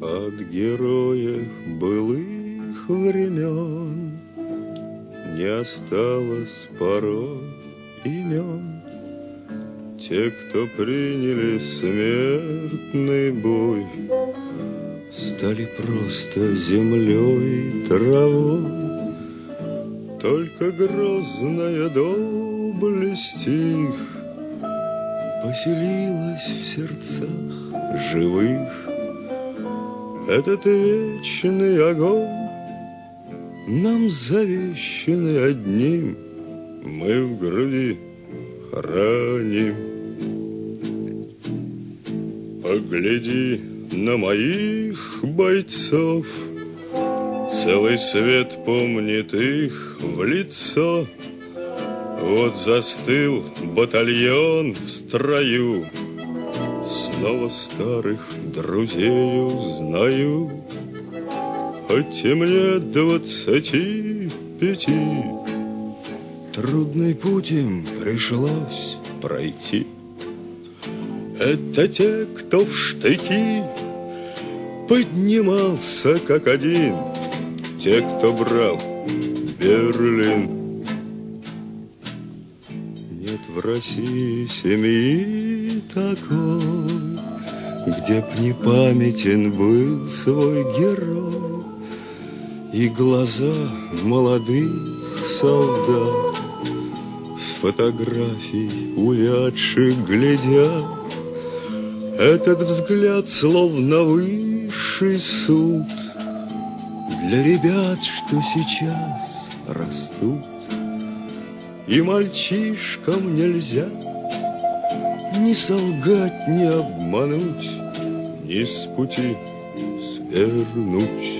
от героев былых времен Не осталось порой имен. Те, кто приняли смертный бой Стали просто землей и травой. Только грозная доблесть их Поселилась в сердцах живых. Этот вечный огонь Нам завещанный одним Мы в груди храним. Погляди на моих бойцов, Целый свет помнит их в лицо. Вот застыл батальон в строю, Снова старых друзей узнаю, Хоть и мне двадцати пяти, Трудный путь им пришлось пройти. Это те, кто в штыки поднимался как один, Те, кто брал Берлин. России семьи такой, Где б не памятен был свой герой, И глаза молодых солдат С фотографий увядших глядят, этот взгляд словно высший суд Для ребят, что сейчас растут. И мальчишкам нельзя Ни солгать, ни обмануть, Ни с пути свернуть.